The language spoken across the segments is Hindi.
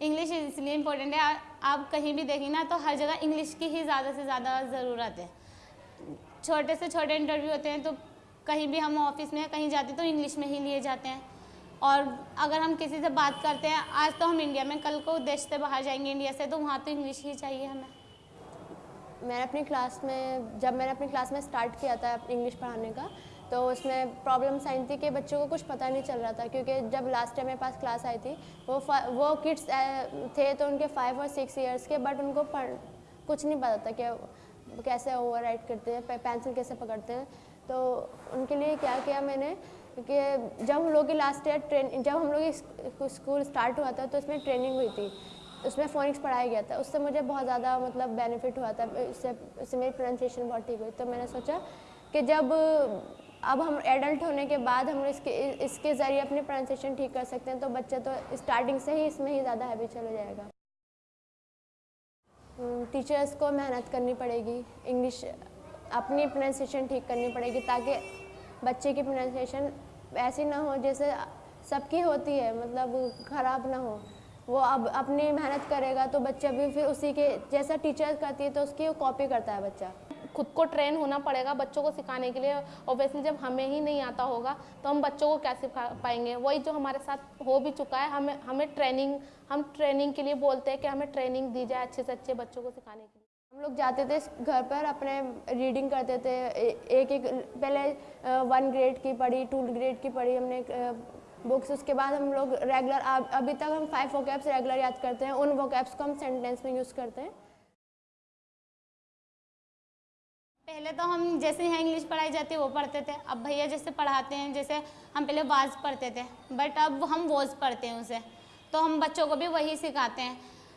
इंग्लिश इसलिए इम्पोर्टेंट है। आप कहीं भी देखें ना तो हर जगह इंग्लिश की ही ज़्यादा से ज़्यादा ज़रूरत है। छोटे से छोटे इंटरव्यू होते हैं तो कहीं भी हम ऑफ़िस में कहीं जाते तो इंग्लिश में ही लिए जाते हैं। और अगर हम किसी से बात करते हैं, आज तो हम इंडिया में, कल को देश से बाहर जाएँगे इंडिया से तो वहाँ तो इंग्लिश ही चाहिए हमें। मैंने अपनी क्लास में, जब मैंने अपनी क्लास में स्टार्ट किया था इंग्लिश पढ़ाने का तो उसमें प्रॉब्लम्स आई थी कि बच्चों को कुछ पता नहीं चल रहा था, क्योंकि जब लास्ट टाइम मेरे पास क्लास आई थी, वो वो किड्स थे तो उनके फाइव और सिक्स ईयर्स के बट उनको पढ़, कुछ नहीं पता था कि कैसे ओवर राइट करते हैं पेंसिल कैसे पकड़ते हैं। तो उनके लिए क्या किया मैंने कि जब हम लोग की लास्ट ईयर ट्रेन जब हम लोग स्कूल स्टार्ट हुआ था तो उसमें ट्रेनिंग हुई थी। उसमें फोनिक्स पढ़ाया गया था। उससे मुझे बहुत ज़्यादा मतलब बेनिफिट हुआ था। उससे उससे मेरी प्रोनाउंसिएशन बहुत ठीक हुई। तो मैंने सोचा कि जब अब हम एडल्ट होने के बाद हम इसके इसके ज़रिए अपनी प्रोनाउंसिएशन ठीक कर सकते हैं तो बच्चा तो स्टार्टिंग से ही इसमें ही ज़्यादा हैबिचुअल हो जाएगा। टीचर्स को मेहनत करनी पड़ेगी इंग्लिश अपनी प्रोनाउंसिएशन ठीक करनी पड़ेगी, ताकि बच्चे की प्रोनाउंसिएशन ऐसी ना हो जैसे सबकी होती है मतलब ख़राब ना हो। वो अब अपनी मेहनत करेगा तो बच्चा भी फिर उसी के, जैसा टीचर करती है तो उसकी कॉपी करता है बच्चा। खुद को ट्रेन होना पड़ेगा बच्चों को सिखाने के लिए। ऑब्वियसली जब हमें ही नहीं आता होगा तो हम बच्चों को कैसे सिखा पाएँगे? वही जो हमारे साथ हो भी चुका है, हमें हमें ट्रेनिंग हम ट्रेनिंग के लिए बोलते हैं कि हमें ट्रेनिंग दी जाए अच्छे से अच्छे बच्चों को सिखाने के लिए। हम लोग जाते थे घर पर, अपने रीडिंग करते थे। एक एक, पहले वन ग्रेड की पढ़ी टू ग्रेड की पढ़ी हमने बुक्स उसके बाद हम लोग रेगुलर अभी तक हम फाइव वोकैब्स रेगुलर याद करते हैं। उन वोकैब्स को हम सेंटेंस में यूज़ करते हैं। पहले तो हम जैसे यहाँ इंग्लिश पढ़ाई जाती है वो पढ़ते थे। अब भैया जैसे पढ़ाते हैं, जैसे हम पहले वाज पढ़ते थे बट अब हम वोज पढ़ते हैं उसे तो हम बच्चों को भी वही सिखाते हैं।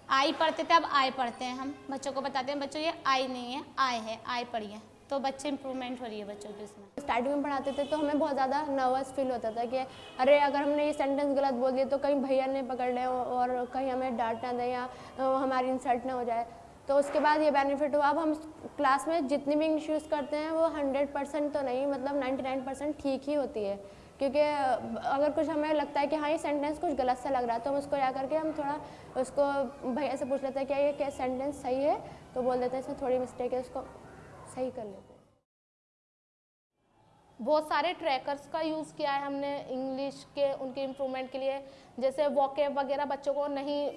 आई पढ़ते थे, अब आय पढ़ते हैं। हम बच्चों को बताते हैं, बच्चों, ये आई नहीं है आय है आय पढ़िए। तो बच्चे इंप्रूवमेंट हो रही है बच्चों की उसमें। स्टार्टिंग में पढ़ाते थे तो हमें बहुत ज़्यादा नर्वस फील होता था कि, अरे, अगर हमने ये सेंटेंस गलत बोल दिया तो कहीं भैया ने पकड़ लें और कहीं हमें डांट ना दें या हमारी इंसल्ट ना हो जाए। तो उसके बाद ये बेनिफिट हुआ। अब हम क्लास में जितनी भी इंग्लिश यूज़ करते हैं, वो हंड्रेड परसेंट तो नहीं मतलब नाइन्टी नाइन परसेंट ठीक ही होती है। क्योंकि अगर कुछ हमें लगता है कि हाँ ये सेंटेंस कुछ गलत सा लग रहा है तो हम उसको जा करके हम थोड़ा उसको भैया से पूछ लेते हैं क्या ये क्या सेंटेंस सही है? तो बोल देते हैं, इसमें थोड़ी मिस्टेक है, उसको सही कर लेते हैं। बहुत सारे ट्रैकर्स का यूज़ किया है हमने इंग्लिश के उनके इम्प्रूवमेंट के लिए। जैसे वॉकेब वगैरह बच्चों को नहीं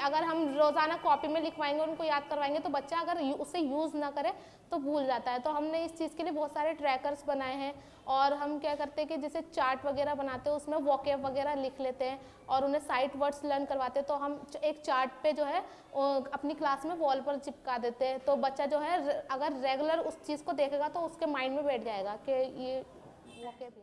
अगर हम रोज़ाना कॉपी में लिखवाएँगे उनको याद करवाएँगे तो बच्चा अगर यू, उसे यूज़ ना करे तो भूल जाता है। तो हमने इस चीज़ के लिए बहुत सारे ट्रैकर्स बनाए हैं। और हम क्या करते हैं कि जैसे चार्ट वगैरह बनाते हैं उसमें वॉकेब वगैरह लिख लेते हैं और उन्हें साइट वर्ड्स लर्न करवाते हैं। तो हम एक चार्ट पे जो है अपनी क्लास में वॉल पर चिपका देते हैं। तो बच्चा जो है अगर रेगुलर उस चीज़ को देखेगा तो उसके माइंड में बैठ जाएगा कि ये वॉकेब